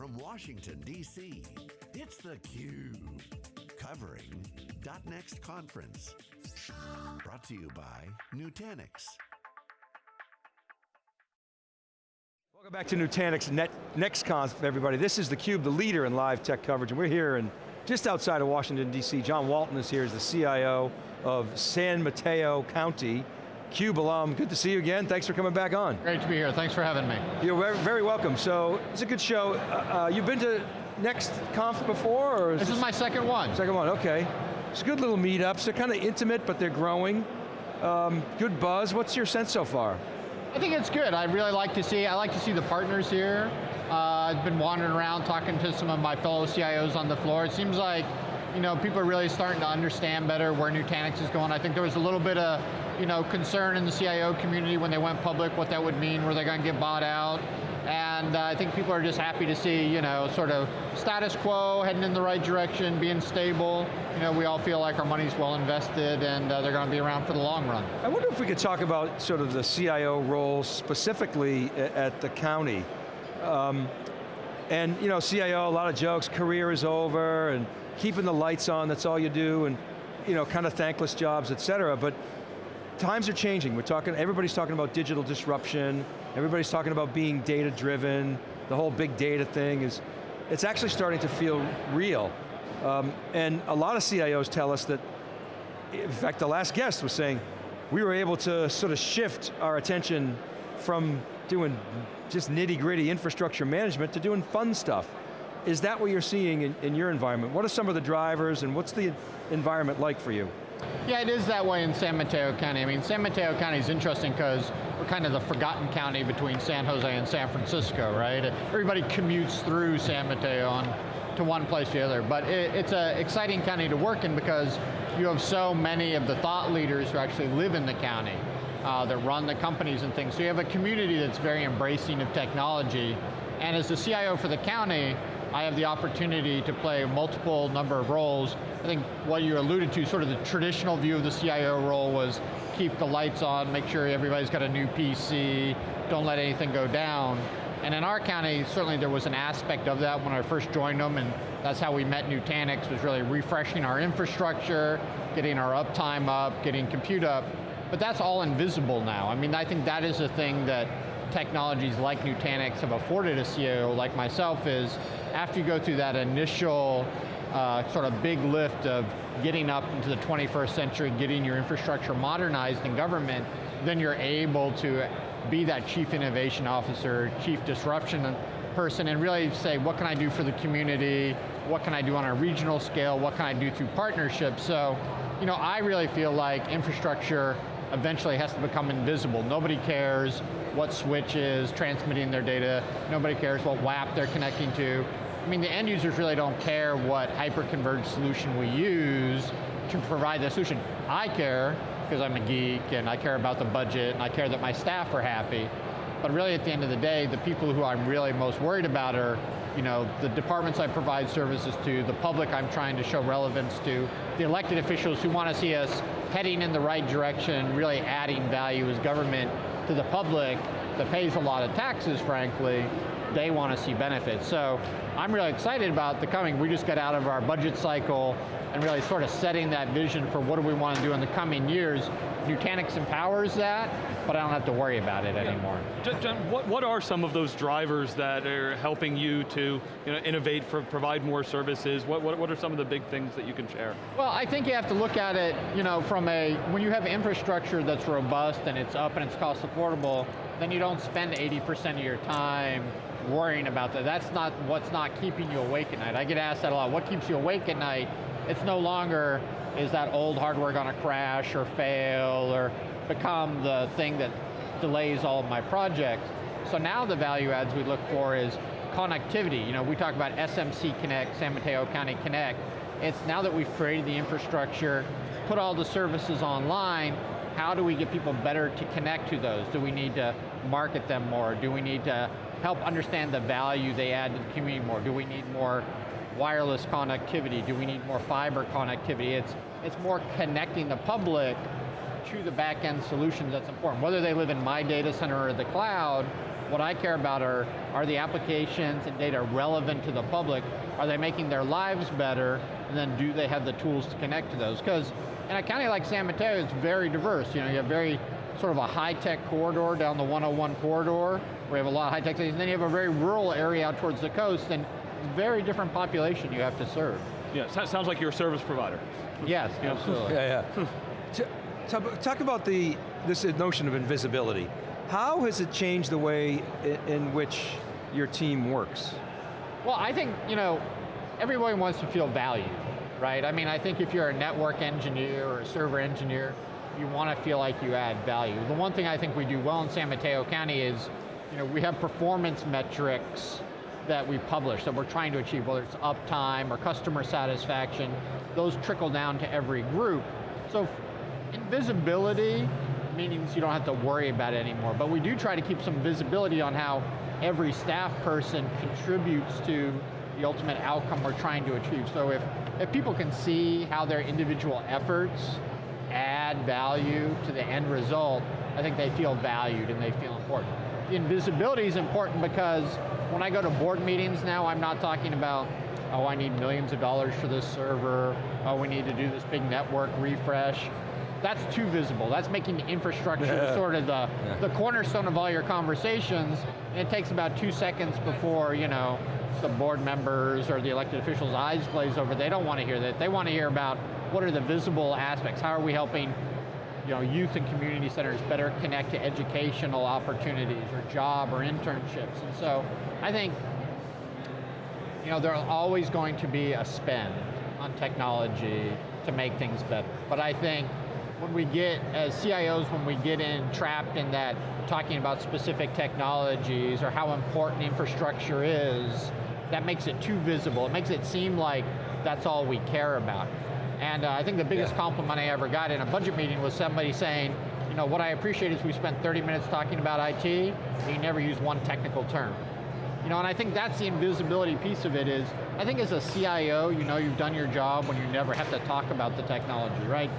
from Washington, D.C., it's theCUBE. Covering .next conference. Brought to you by Nutanix. Welcome back to Nutanix Net, NextConf, everybody. This is theCUBE, the leader in live tech coverage, and we're here in just outside of Washington, D.C. John Walton is here as the CIO of San Mateo County. CUBE alum, good to see you again. Thanks for coming back on. Great to be here, thanks for having me. You're very, very welcome. So, it's a good show. Uh, uh, you've been to NextConf before? Or is this, this is my second one. Second one, okay. It's a good little meetups. They're kind of intimate, but they're growing. Um, good buzz. What's your sense so far? I think it's good. I really like to see, I like to see the partners here. Uh, I've been wandering around talking to some of my fellow CIOs on the floor. It seems like you know, people are really starting to understand better where Nutanix is going. I think there was a little bit of you know, concern in the CIO community when they went public, what that would mean, were they going to get bought out? And uh, I think people are just happy to see, you know, sort of status quo, heading in the right direction, being stable. You know, we all feel like our money's well invested and uh, they're going to be around for the long run. I wonder if we could talk about sort of the CIO role specifically at the county. Um, and you know, CIO, a lot of jokes, career is over, and keeping the lights on, that's all you do, and you know, kind of thankless jobs, et cetera, but times are changing. We're talking, everybody's talking about digital disruption, everybody's talking about being data driven, the whole big data thing is, it's actually starting to feel real. Um, and a lot of CIOs tell us that, in fact the last guest was saying, we were able to sort of shift our attention from doing just nitty gritty infrastructure management to doing fun stuff. Is that what you're seeing in, in your environment? What are some of the drivers and what's the environment like for you? Yeah, it is that way in San Mateo County. I mean, San Mateo County is interesting because we're kind of the forgotten county between San Jose and San Francisco, right? Everybody commutes through San Mateo on, to one place or the other, but it, it's an exciting county to work in because you have so many of the thought leaders who actually live in the county uh, that run the companies and things. So you have a community that's very embracing of technology. And as the CIO for the county, I have the opportunity to play multiple number of roles. I think what you alluded to, sort of the traditional view of the CIO role was keep the lights on, make sure everybody's got a new PC, don't let anything go down. And in our county, certainly there was an aspect of that when I first joined them, and that's how we met Nutanix, was really refreshing our infrastructure, getting our uptime up, getting compute up. But that's all invisible now. I mean, I think that is a thing that technologies like Nutanix have afforded a CEO like myself is, after you go through that initial uh, sort of big lift of getting up into the 21st century, getting your infrastructure modernized in government, then you're able to be that chief innovation officer, chief disruption person, and really say, what can I do for the community? What can I do on a regional scale? What can I do through partnerships? So, you know, I really feel like infrastructure eventually has to become invisible. Nobody cares what switch is transmitting their data. Nobody cares what WAP they're connecting to. I mean, the end users really don't care what hyper-converged solution we use to provide the solution. I care, because I'm a geek, and I care about the budget, and I care that my staff are happy. But really at the end of the day, the people who I'm really most worried about are you know, the departments I provide services to, the public I'm trying to show relevance to, the elected officials who want to see us heading in the right direction, really adding value as government to the public that pays a lot of taxes, frankly, they want to see benefits. So I'm really excited about the coming. We just got out of our budget cycle and really sort of setting that vision for what do we want to do in the coming years. Nutanix empowers that, but I don't have to worry about it yeah. anymore. John, what, what are some of those drivers that are helping you to you know, innovate, for, provide more services? What, what, what are some of the big things that you can share? Well, I think you have to look at it you know, from a, when you have infrastructure that's robust and it's up and it's cost affordable, then you don't spend 80% of your time worrying about that. That's not what's not keeping you awake at night. I get asked that a lot. What keeps you awake at night? It's no longer, is that old hardware going to crash or fail or become the thing that delays all of my projects. So now the value adds we look for is connectivity. You know, we talk about SMC Connect, San Mateo County Connect. It's now that we've created the infrastructure, put all the services online, how do we get people better to connect to those? Do we need to market them more? Do we need to help understand the value they add to the community more? Do we need more wireless connectivity? Do we need more fiber connectivity? It's, it's more connecting the public to the back end solutions that's important. Whether they live in my data center or the cloud, What I care about are, are the applications and data relevant to the public? Are they making their lives better? And then do they have the tools to connect to those? Because in a county like San Mateo, it's very diverse. You know, you have very sort of a high-tech corridor down the 101 corridor, where you have a lot of high-tech things, and then you have a very rural area out towards the coast, and very different population you have to serve. Yeah, so- sounds like you're a service provider. Yes, absolutely. Yeah, yeah. T- talk- Talk about the, this notion of invisibility. How has it changed the way in which your team works? Well, I think, you know, everyone wants to feel valued, right? I mean, I think if you're a network engineer or a server engineer, you want to feel like you add value. The one thing I think we do well in San Mateo County is, you know, we have performance metrics that we publish that we're trying to achieve, whether it's uptime or customer satisfaction, those trickle down to every group. So invisibility means you don't have to worry about it anymore, but we do try to keep some visibility on how every staff person contributes to the ultimate outcome we're trying to achieve. So if, if people can see how their individual efforts add value to the end result, I think they feel valued and they feel important. The invisibility is important because when I go to board meetings now, I'm not talking about, oh, I need millions of dollars for this server, oh, we need to do this big network refresh. That's too visible. That's making the infrastructure Yeah. sort of the, the cornerstone of all your conversations, and it takes about two seconds before, you know, the board members or the elected officials' eyes glaze over. They don't want to hear that. They want to hear about what are the visible aspects. How are we helping you know, youth and community centers better connect to educational opportunities or job or internships. And so I think you know, there's always going to be a spend on technology to make things better. But I think when we get, as CIOs, when we get in trapped in that talking about specific technologies or how important infrastructure is, that makes it too visible. It makes it seem like that's all we care about. And uh, I think the biggest Yeah. compliment I ever got in a budget meeting was somebody saying, you know, what I appreciate is we spent 30 minutes talking about IT, and you never use one technical term. You know, and I think that's the invisibility piece of it is, I think as a CIO, you know you've done your job when you never have to talk about the technology, right?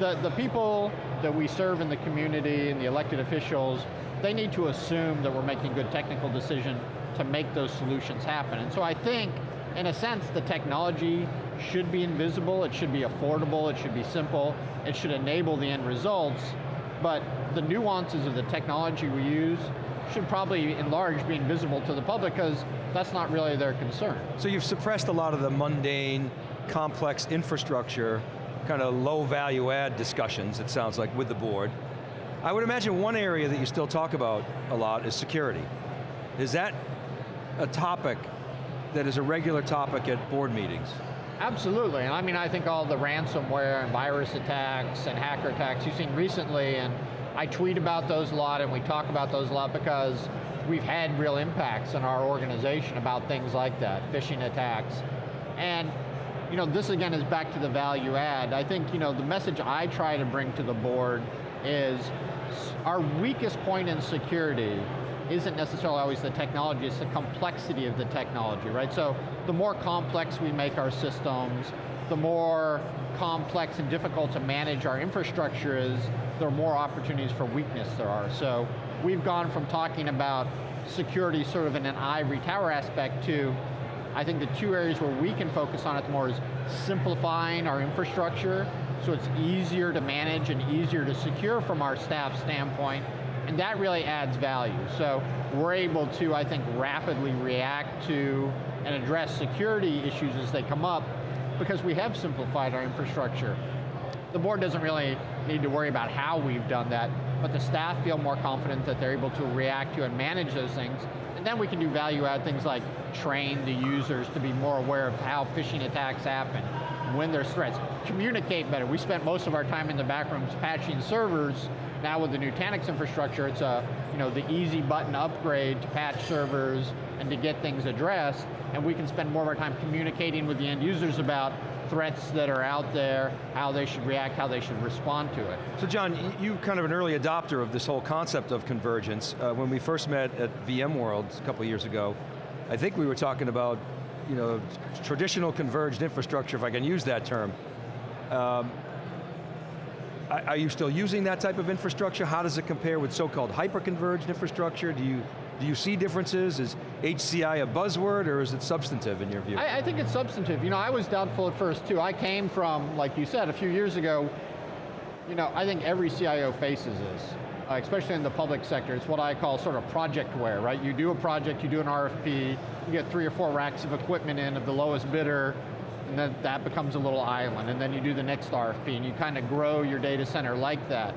The, the people that we serve in the community and the elected officials, they need to assume that we're making good technical decision to make those solutions happen. And so I think, in a sense, the technology should be invisible, it should be affordable, it should be simple, it should enable the end results, but the nuances of the technology we use should probably, in large, be invisible to the public because that's not really their concern. So you've suppressed a lot of the mundane, complex infrastructure, kind of low value add discussions, it sounds like, with the board. I would imagine one area that you still talk about a lot is security. Is that a topic that is a regular topic at board meetings? Absolutely, and I mean, I think all the ransomware and virus attacks and hacker attacks you've seen recently, and I tweet about those a lot and we talk about those a lot because we've had real impacts in our organization about things like that, phishing attacks. And you know, this again is back to the value add. I think you know, the message I try to bring to the board is our weakest point in security isn't necessarily always the technology, it's the complexity of the technology, right? So the more complex we make our systems, the more complex and difficult to manage our infrastructure is, there are more opportunities for weakness there are. So we've gone from talking about security sort of in an ivory tower aspect to, I think the two areas where we can focus on it more is simplifying our infrastructure so it's easier to manage and easier to secure from our staff standpoint, and that really adds value. So we're able to, I think, rapidly react to and address security issues as they come up because we have simplified our infrastructure. The board doesn't really need to worry about how we've done that, but the staff feel more confident that they're able to react to and manage those things. And then we can do value add things like train the users to be more aware of how phishing attacks happen, when there's threats, communicate better. We spent most of our time in the back rooms patching servers. Now with the Nutanix infrastructure, it's a, you know, the easy button upgrade to patch servers and to get things addressed, and we can spend more of our time communicating with the end users about threats that are out there, how they should react, how they should respond to it. So John, you kind of an early adopter of this whole concept of convergence. Uh, when we first met at VMworld a couple years ago, I think we were talking about you know, traditional converged infrastructure, if I can use that term. Um, are you still using that type of infrastructure? How does it compare with so-called hyper-converged infrastructure? Do you Do you see differences? Is HCI a buzzword or is it substantive in your view? I, I think it's substantive. You know, I was doubtful at first too. I came from, like you said, a few years ago, you know, I think every CIO faces this, especially in the public sector. It's what I call sort of project projectware, right? You do a project, you do an RFP, you get three or four racks of equipment in of the lowest bidder, and then that becomes a little island, and then you do the next RFP, and you kind of grow your data center like that.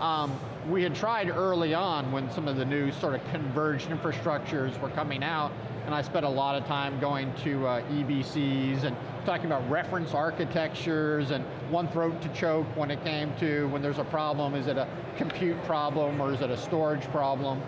Um, we had tried early on when some of the new sort of converged infrastructures were coming out, and I spent a lot of time going to uh, EBCs and talking about reference architectures and one throat to choke when it came to when there's a problem, is it a compute problem or is it a storage problem?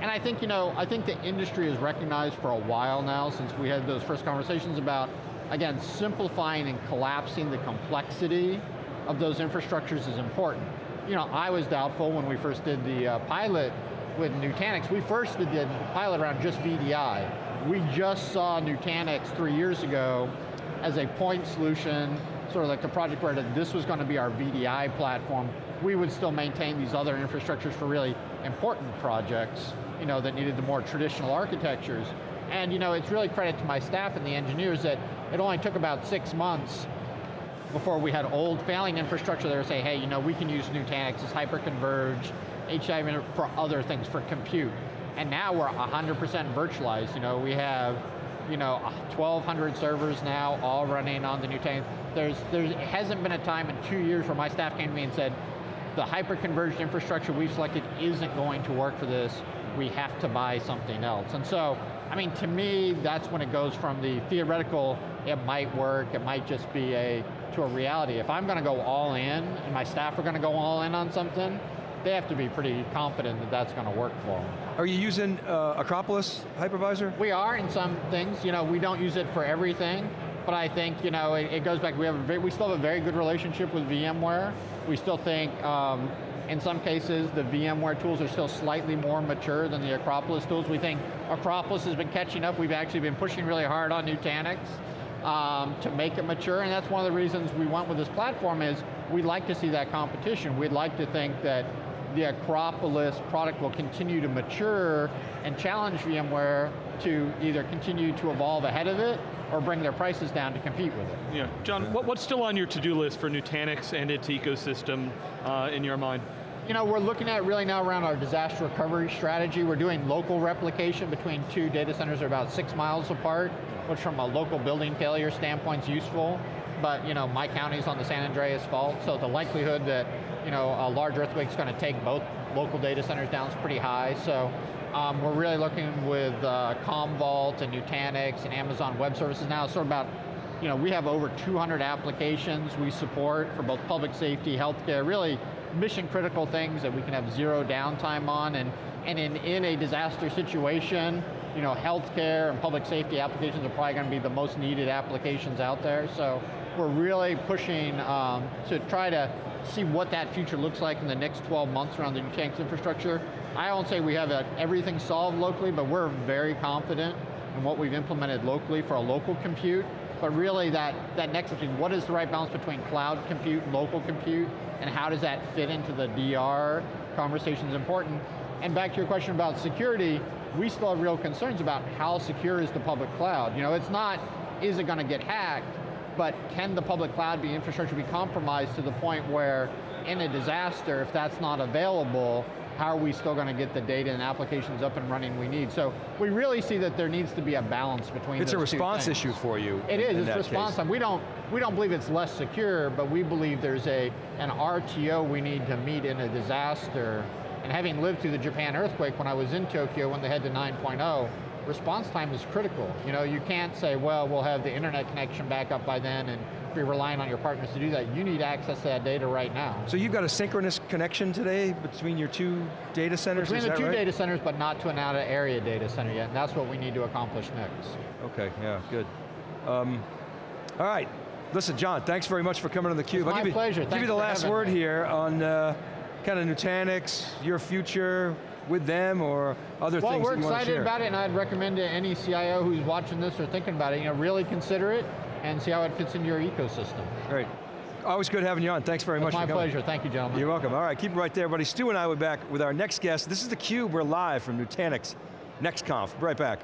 And I think, you know, I think the industry has recognized for a while now, since we had those first conversations about, again, simplifying and collapsing the complexity of those infrastructures is important. You know, I was doubtful when we first did the uh, pilot with Nutanix. We first did the pilot around just VDI. We just saw Nutanix three years ago as a point solution, sort of like the project where this was going to be our VDI platform. We would still maintain these other infrastructures for really important projects, you know, that needed the more traditional architectures. And you know, it's really credit to my staff and the engineers that it only took about six months before we had old failing infrastructure there say, hey, you know, we can use Nutanix, it's hyper-converged, HCI for other things, for compute. And now we're 100% virtualized. You know, we have you know, 1,200 servers now, all running on the Nutanix. There's, there hasn't been a time in two years where my staff came to me and said, the hyper-converged infrastructure we've selected isn't going to work for this, we have to buy something else. And so, I mean, to me, that's when it goes from the theoretical, it might work, it might just be a, to a reality. If I'm going to go all in, and my staff are going to go all in on something, they have to be pretty confident that that's going to work for them. Are you using uh, Acropolis hypervisor? We are in some things. You know, we don't use it for everything, but I think you know it, it goes back. We have a very, we still have a very good relationship with VMware. We still think. Um, in some cases, the VMware tools are still slightly more mature than the Acropolis tools. We think Acropolis has been catching up. We've actually been pushing really hard on Nutanix um, to make it mature, and that's one of the reasons we went with this platform is we'd like to see that competition. We'd like to think that the Acropolis product will continue to mature and challenge VMware to either continue to evolve ahead of it or bring their prices down to compete with it. Yeah, John, what, what's still on your to-do list for Nutanix and its ecosystem uh, in your mind? You know, we're looking at really now around our disaster recovery strategy. We're doing local replication between two data centers that are about six miles apart, which from a local building failure standpoint is useful. But you know, my county's on the San Andreas fault, so the likelihood that you know, a large earthquake is going to take both local data centers down is pretty high. So um, we're really looking with uh, Commvault and Nutanix and Amazon Web Services now. Sort of about, you know, we have over 200 applications we support for both public safety, healthcare, really mission critical things that we can have zero downtime on. And, and in, in a disaster situation, you know, healthcare and public safety applications are probably going to be the most needed applications out there. So we're really pushing um, to try to see what that future looks like in the next 12 months around the Nutanix infrastructure. I won't say we have uh, everything solved locally, but we're very confident in what we've implemented locally for a local compute, but really that, that next between what is the right balance between cloud compute and local compute, and how does that fit into the DR conversation is important. And back to your question about security, we still have real concerns about how secure is the public cloud. You know, it's not, is it going to get hacked? But can the public cloud be infrastructure be compromised to the point where in a disaster, if that's not available, how are we still going to get the data and applications up and running we need? So we really see that there needs to be a balance between It's a response issue for you. It in, is, in it's response time. We don't, we don't believe it's less secure, but we believe there's a, an RTO we need to meet in a disaster. And having lived through the Japan earthquake when I was in Tokyo when they had the 9.0, response time is critical. You know, you can't say, well, we'll have the internet connection back up by then and be relying on your partners to do that. You need access to that data right now. So you've got a synchronous connection today between your two data centers, Between the two right? data centers, but not to an out of area data center yet, and that's what we need to accomplish next. Okay, yeah, good. Um, all right, listen, John, thanks very much for coming on theCUBE. It's I'll my give you, pleasure, give Thanks you the last word me. here on uh, kind of Nutanix, your future, with them or other well, things we're want to excited about it, and I'd recommend to any CIO who's watching this or thinking about it, you know, really consider it and see how it fits into your ecosystem. Great. Always good having you on. Thanks very much my for coming. pleasure. Thank you, gentlemen. You're welcome. All right, keep it right there, everybody. Stu and I will be back with our next guest. This is theCUBE. We're live from Nutanix Next conf, right back.